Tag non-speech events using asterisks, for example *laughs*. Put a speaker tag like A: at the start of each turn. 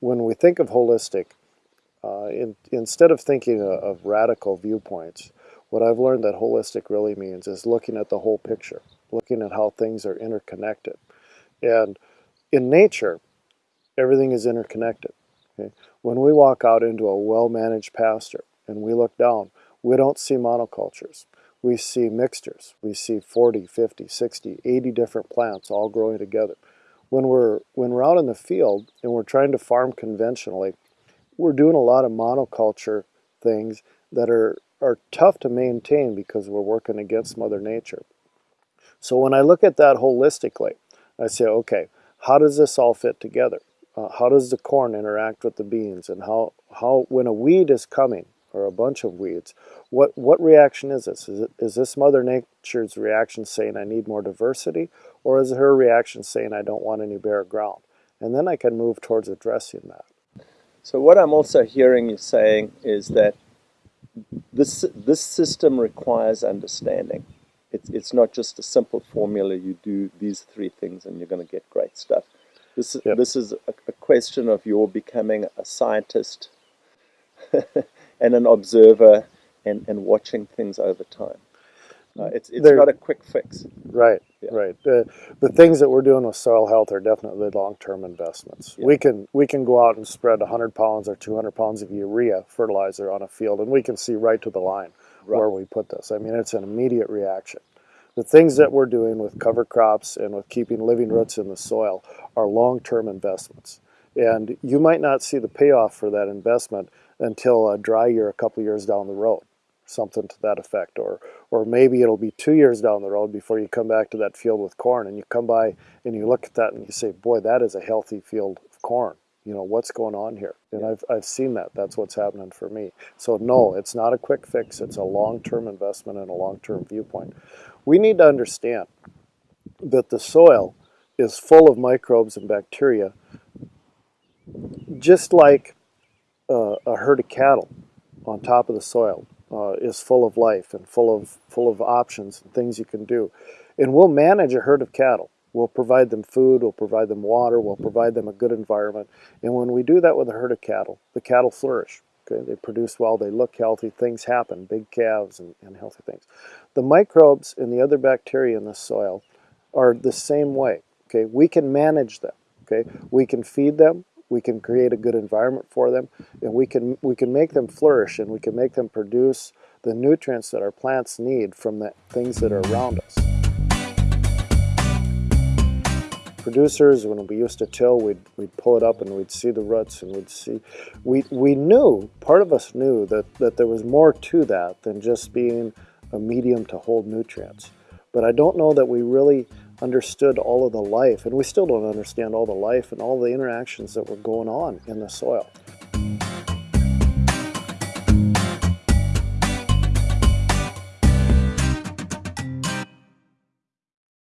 A: when we think of holistic, uh, in, instead of thinking of, of radical viewpoints, what I've learned that holistic really means is looking at the whole picture, looking at how things are interconnected. And in nature, everything is interconnected. Okay? When we walk out into a well-managed pasture and we look down, we don't see monocultures. We see mixtures. We see 40, 50, 60, 80 different plants all growing together. When we're, when we're out in the field and we're trying to farm conventionally, we're doing a lot of monoculture things that are, are tough to maintain because we're working against Mother Nature. So when I look at that holistically, I say, okay, how does this all fit together? Uh, how does the corn interact with the beans? And how, how when a weed is coming, or a bunch of weeds, what, what reaction is this? Is, it, is this Mother Nature's reaction saying I need more diversity? Or is it her reaction saying I don't want any bare ground? And then I can move towards addressing that.
B: So what I'm also hearing you saying is that this, this system requires understanding. It's, it's not just a simple formula, you do these three things and you're going to get great stuff. This, yep. this is a, a question of your becoming a scientist *laughs* and an observer and, and watching things over time. Uh, it's it's not a quick fix.
A: Right, yeah. right. The, the things that we're doing with soil health are definitely long-term investments. Yeah. We can we can go out and spread 100 pounds or 200 pounds of urea fertilizer on a field, and we can see right to the line right. where we put this. I mean, it's an immediate reaction. The things that we're doing with cover crops and with keeping living roots in the soil are long-term investments. And you might not see the payoff for that investment until a dry year a couple years down the road something to that effect. Or or maybe it'll be two years down the road before you come back to that field with corn and you come by and you look at that and you say boy that is a healthy field of corn. You know what's going on here? And I've, I've seen that. That's what's happening for me. So no it's not a quick fix. It's a long-term investment and a long-term viewpoint. We need to understand that the soil is full of microbes and bacteria just like uh, a herd of cattle on top of the soil uh, is full of life and full of full of options and things you can do. And we'll manage a herd of cattle. We'll provide them food, we'll provide them water, we'll provide them a good environment. And when we do that with a herd of cattle, the cattle flourish. Okay, they produce well, they look healthy, things happen, big calves and, and healthy things. The microbes and the other bacteria in the soil are the same way. Okay, we can manage them. Okay, we can feed them, we can create a good environment for them, and we can, we can make them flourish and we can make them produce the nutrients that our plants need from the things that are around us. Producers, when we used to till, we'd, we'd pull it up and we'd see the roots and we'd see, we, we knew, part of us knew that, that there was more to that than just being a medium to hold nutrients. But I don't know that we really understood all of the life, and we still don't understand all the life and all the interactions that were going on in the soil.